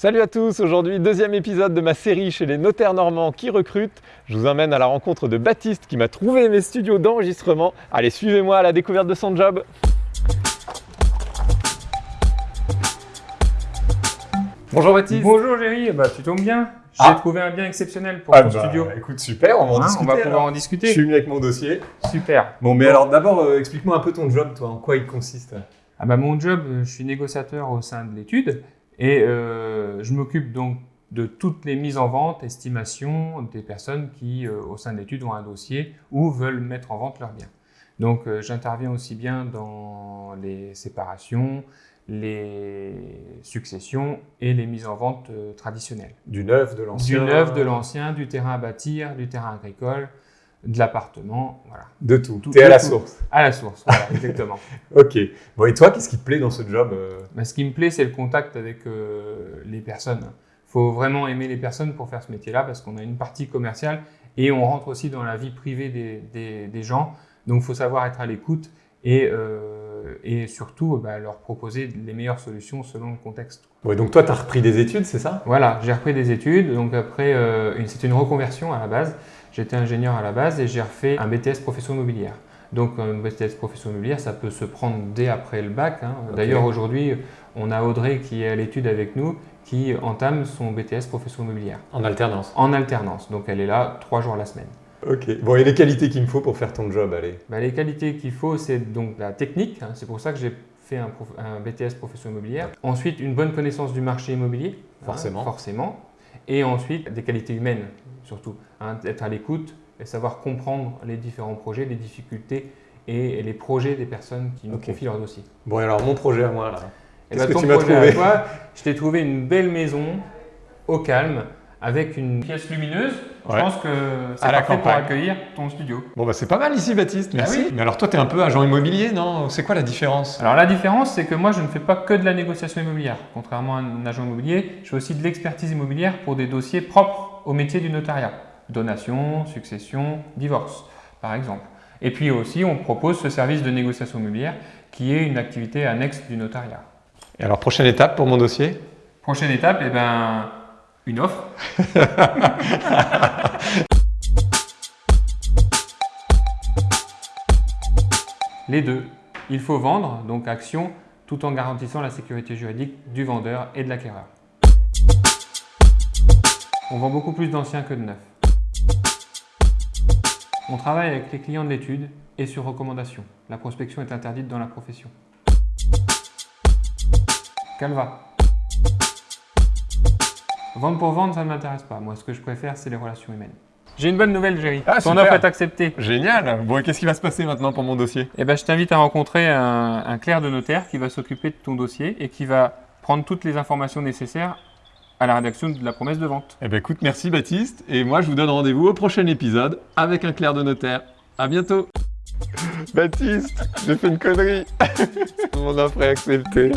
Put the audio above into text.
Salut à tous, aujourd'hui deuxième épisode de ma série chez les notaires normands qui recrutent. Je vous emmène à la rencontre de Baptiste qui m'a trouvé mes studios d'enregistrement. Allez, suivez-moi à la découverte de son job. Bonjour Baptiste. Bonjour Géry, bah, tu tombes bien. J'ai Ah. trouvé un bien exceptionnel pour Ah ton bah, studio. Écoute, super, on va en Hein, discuter. on va pouvoir en Je discuter. suis venu avec mon dossier. Super. Bon, mais alors d'abord, euh, explique-moi un peu ton job, toi, en quoi il consiste? Ah bah, mon job, euh, je suis négociateur au sein de l'étude et euh, je m'occupe donc de toutes les mises en vente, estimations des personnes qui, euh, au sein de l'étude, ont un dossier ou veulent mettre en vente leurs biens. Donc, euh, j'interviens aussi bien dans les séparations, les successions et les mises en vente traditionnelles. Du neuf, de l'ancien. Du neuf, de l'ancien, du terrain à bâtir, du terrain agricole, de l'appartement, voilà. De tout. Tout- T'es à la tout. source. À la source, voilà, exactement. Ok. Bon, et toi, qu'est-ce qui te plaît dans ce job euh Bah, ce qui me plaît, c'est le contact avec euh, les personnes. Il faut vraiment aimer les personnes pour faire ce métier-là parce qu'on a une partie commerciale et on rentre aussi dans la vie privée des, des- des gens. Donc, il faut savoir être à l'écoute et, euh, et surtout bah, leur proposer les meilleures solutions selon le contexte. Ouais, donc toi, t'as repris des études, c'est ça? Voilà, j'ai repris des études. Donc, après, euh, c'était une reconversion à la base. J'étais ingénieur à la base et j'ai refait un BTS profession immobilière. Donc, un BTS profession immobilière, ça peut se prendre dès après le bac. hein. D'ailleurs, aujourd'hui, on a Audrey qui est à l'étude avec nous, qui entame son BTS profession immobilière En alternance. en alternance. Donc, elle est là trois jours la semaine. Ok. Bon, et les qualités qu'il me faut pour faire ton job, allez. Bah, les qualités qu'il faut, c'est donc la technique. hein. C'est pour ça que j'ai fait un, prof- un BTS profession immobilière. Ensuite, une bonne connaissance du marché immobilier. hein, Forcément. forcément. Et ensuite, des qualités humaines, surtout. hein, être à l'écoute et savoir comprendre les différents projets, les difficultés et les projets des personnes qui nous confient leur dossier. Bon, alors mon projet à moi, là. Et Qu'est-ce bah, que ton tu m'as trouvé à toi, je t'ai trouvé une belle maison au calme avec une pièce lumineuse. Ouais. Je pense que c'est parfait pour campagne. accueillir ton studio. Bon, bah c'est pas mal ici, Baptiste, merci. Ah oui Mais alors toi, t'es un peu agent immobilier, non? C'est quoi la différence? Alors la différence, c'est que moi, je ne fais pas que de la négociation immobilière. Contrairement à un agent immobilier, je fais aussi de l'expertise immobilière pour des dossiers propres au métier du notariat. Donation, succession, divorce, par exemple. Et puis aussi, on propose ce service de négociation immobilière qui est une activité annexe du notariat. Et alors, prochaine étape pour mon dossier? Prochaine étape, eh ben, une offre. Les deux. Il faut vendre, donc action, tout en garantissant la sécurité juridique du vendeur et de l'acquéreur. On vend beaucoup plus d'anciens que de neufs. On travaille avec les clients de l'étude et sur recommandation. La prospection est interdite dans la profession. Calva. Vendre pour vendre, ça ne m'intéresse pas. Moi, ce que je préfère, c'est les relations humaines. J'ai une bonne nouvelle, Géry. Ah, Ton super. offre est acceptée. Génial Bon, et qu'est-ce qui va se passer maintenant pour mon dossier? Eh ben, je t'invite à rencontrer un, un clerc de notaire qui va s'occuper de ton dossier et qui va prendre toutes les informations nécessaires à la rédaction de la promesse de vente. Eh ben écoute, merci Baptiste, et moi je vous donne rendez-vous au prochain épisode avec un clerc de notaire. À bientôt Baptiste, j'ai fait une connerie Mon offre est acceptée